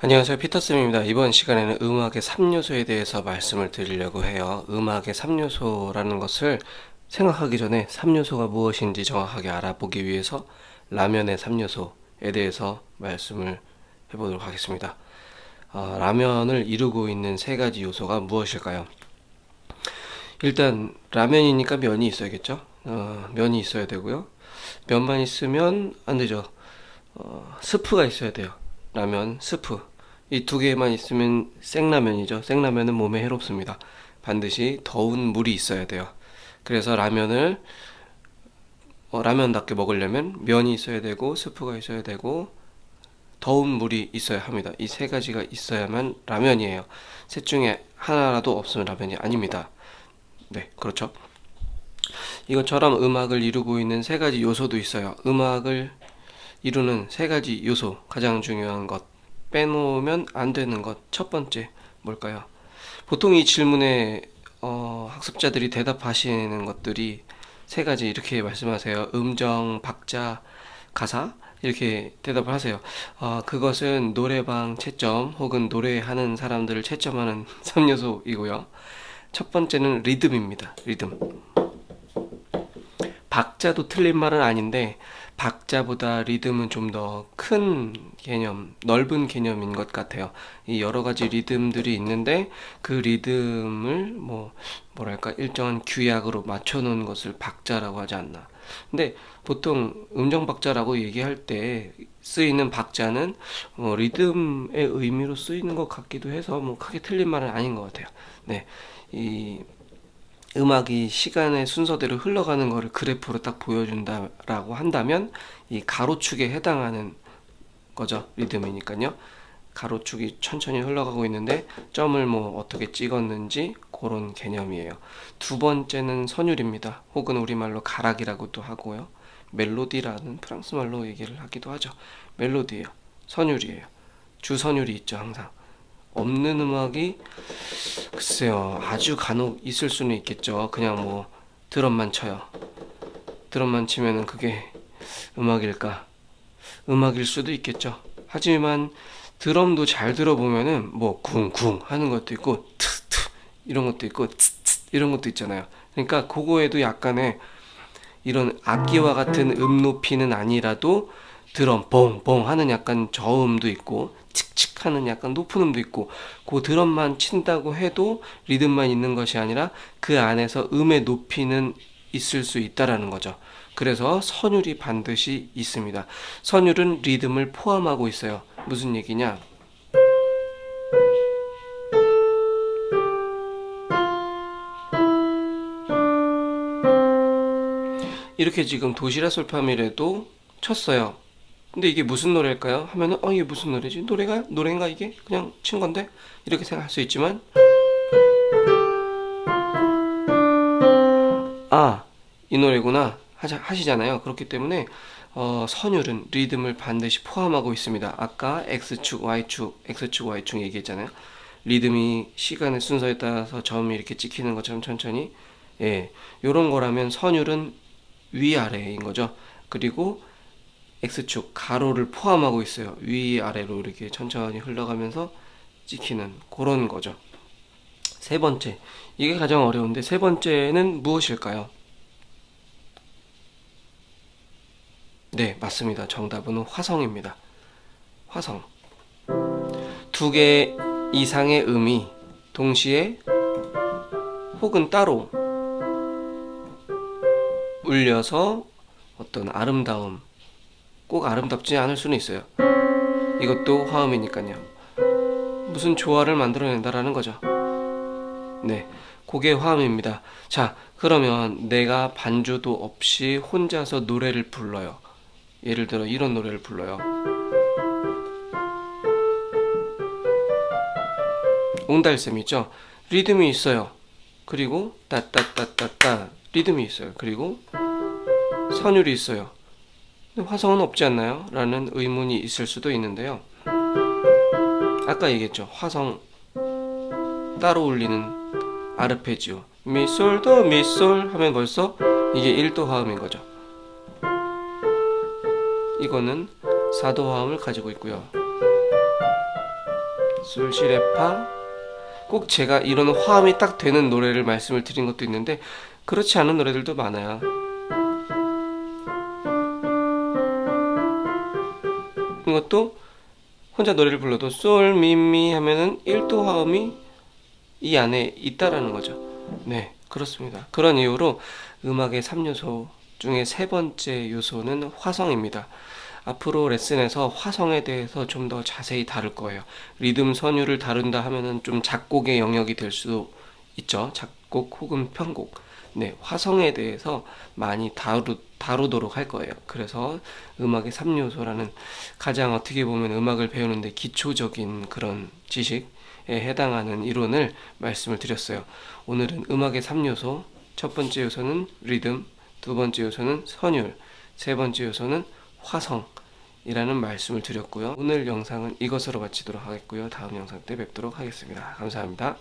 안녕하세요. 피터쌤입니다. 이번 시간에는 음악의 3요소에 대해서 말씀을 드리려고 해요. 음악의 3요소라는 것을 생각하기 전에 3요소가 무엇인지 정확하게 알아보기 위해서 라면의 3요소에 대해서 말씀을 해보도록 하겠습니다. 어, 라면을 이루고 있는 세 가지 요소가 무엇일까요? 일단 라면이니까 면이 있어야겠죠? 어, 면이 있어야 되고요. 면만 있으면 안되죠. 어, 스프가 있어야 돼요. 라면, 스프 이 두 개만 있으면 생라면이죠. 생라면은 몸에 해롭습니다. 반드시 더운 물이 있어야 돼요. 그래서 라면을 어, 라면답게 먹으려면 면이 있어야 되고 스프가 있어야 되고 더운 물이 있어야 합니다. 이 세 가지가 있어야만 라면이에요. 셋 중에 하나라도 없으면 라면이 아닙니다. 네 그렇죠? 이것처럼 음악을 이루고 있는 세 가지 요소도 있어요. 음악을 이루는 세 가지 요소 가장 중요한 것 빼놓으면 안 되는 것. 첫 번째 뭘까요? 보통 이 질문에 어, 학습자들이 대답하시는 것들이 세 가지 이렇게 말씀하세요. 음정 박자 가사 이렇게 대답을 하세요. 어, 그것은 노래방 채점 혹은 노래하는 사람들을 채점하는 3요소이고요. 첫 번째는 리듬입니다. 리듬 박자도 틀린 말은 아닌데 박자보다 리듬은 좀 더 큰 개념, 넓은 개념인 것 같아요. 이 여러 가지 리듬들이 있는데 그 리듬을 뭐 뭐랄까 일정한 규약으로 맞춰 놓은 것을 박자라고 하지 않나. 근데 보통 음정 박자라고 얘기할 때 쓰이는 박자는 뭐 리듬의 의미로 쓰이는 것 같기도 해서 뭐 크게 틀린 말은 아닌 것 같아요. 네, 이 음악이 시간의 순서대로 흘러가는 것을 그래프로 딱 보여준다라고 한다면 이 가로축에 해당하는 거죠 리듬이니까요. 가로축이 천천히 흘러가고 있는데 점을 뭐 어떻게 찍었는지 그런 개념이에요. 두 번째는 선율입니다. 혹은 우리말로 가락이라고도 하고요. 멜로디라는 프랑스 말로 얘기를 하기도 하죠. 멜로디예요. 선율이에요. 주선율이 있죠 항상. 없는 음악이 글쎄요 아주 간혹 있을 수는 있겠죠. 그냥 뭐 드럼만 쳐요. 드럼만 치면은 그게 음악일까? 음악일 수도 있겠죠. 하지만 드럼도 잘 들어보면은 뭐 쿵쿵 하는 것도 있고 트트 이런 것도 있고 트트 이런 것도 있잖아요. 그러니까 그거에도 약간의 이런 악기와 같은 음 높이는 아니라도 드럼 뽕뽕 하는 약간 저음도 있고 칙칙 하는 약간 높은 음도 있고 그 드럼만 친다고 해도 리듬만 있는 것이 아니라 그 안에서 음의 높이는 있을 수 있다라는 거죠. 그래서 선율이 반드시 있습니다. 선율은 리듬을 포함하고 있어요. 무슨 얘기냐? 이렇게 지금 도시락 솔파미레도 쳤어요 근데 이게 무슨 노래일까요? 하면은 어 이게 무슨 노래지? 노래가 노래인가 이게? 그냥 친 건데? 이렇게 생각할 수 있지만 아 이 노래구나 하자, 하시잖아요 그렇기 때문에 어, 선율은 리듬을 반드시 포함하고 있습니다 아까 X축, Y축, X축, Y축 얘기했잖아요 리듬이 시간의 순서에 따라서 점이 이렇게 찍히는 것처럼 천천히 예, 요런 거라면 선율은 위아래인 거죠 그리고 X축 가로를 포함하고 있어요. 위아래로 이렇게 천천히 흘러가면서 찍히는 그런 거죠. 세 번째. 이게 가장 어려운데 세 번째는 무엇일까요? 네 맞습니다. 정답은 화성입니다. 화성. 두 개 이상의 음이 동시에 혹은 따로 울려서 어떤 아름다움 꼭 아름답지 않을 수는 있어요. 이것도 화음이니까요. 무슨 조화를 만들어낸다라는 거죠. 네 그게 화음입니다. 자 그러면 내가 반주도 없이 혼자서 노래를 불러요. 예를 들어 이런 노래를 불러요. 옹달샘 있죠. 리듬이 있어요. 그리고 따따따따따 리듬이 있어요. 그리고 선율이 있어요 화성은 없지 않나요? 라는 의문이 있을 수도 있는데요 아까 얘기했죠 화성 따로 울리는 아르페지오 미솔도 미솔 하면 벌써 이게 1도 화음인 거죠 이거는 4도 화음을 가지고 있고요 솔, 시, 레, 파. 꼭 제가 이런 화음이 딱 되는 노래를 말씀을 드린 것도 있는데 그렇지 않은 노래들도 많아요. 것도 혼자 노래를 불러도 솔, 미, 미 하면은 1도 화음이 이 안에 있다라는 거죠. 네, 그렇습니다. 그런 이유로 음악의 3요소 중에 세 번째 요소는 화성입니다. 앞으로 레슨에서 화성에 대해서 좀 더 자세히 다룰 거예요. 리듬 선율을 다룬다 하면은 좀 작곡의 영역이 될 수도 있죠. 작곡 혹은 편곡. 네, 화성에 대해서 많이 다루, 다루도록 할 거예요. 그래서 음악의 3요소라는 가장 어떻게 보면 음악을 배우는데 기초적인 그런 지식에 해당하는 이론을 말씀을 드렸어요. 오늘은 음악의 3요소, 첫 번째 요소는 리듬, 두 번째 요소는 선율, 세 번째 요소는 화성 이라는 말씀을 드렸고요. 오늘 영상은 이것으로 마치도록 하겠고요. 다음 영상 때 뵙도록 하겠습니다. 감사합니다.